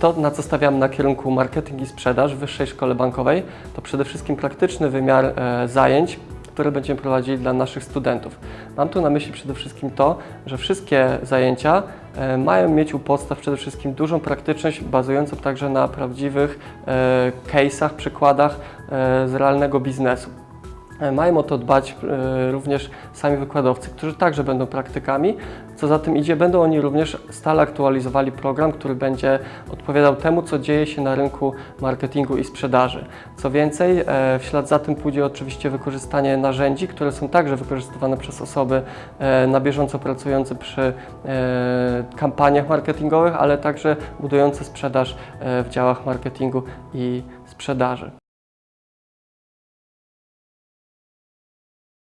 To, na co stawiamy na kierunku marketing i sprzedaż w Wyższej Szkole Bankowej, to przede wszystkim praktyczny wymiar e, zajęć, które będziemy prowadzili dla naszych studentów. Mam tu na myśli przede wszystkim to, że wszystkie zajęcia e, mają mieć u podstaw przede wszystkim dużą praktyczność, bazującą także na prawdziwych e, case'ach, przykładach z realnego biznesu. E, Mają o to dbać e, również sami wykładowcy, którzy także będą praktykami. Co za tym idzie, będą oni również stale aktualizowali program, który będzie odpowiadał temu, co dzieje się na rynku marketingu i sprzedaży. Co więcej, e, w ślad za tym pójdzie oczywiście wykorzystanie narzędzi, które są także wykorzystywane przez osoby na bieżąco pracujące przy kampaniach marketingowych, ale także budujące sprzedaż w działach marketingu i sprzedaży.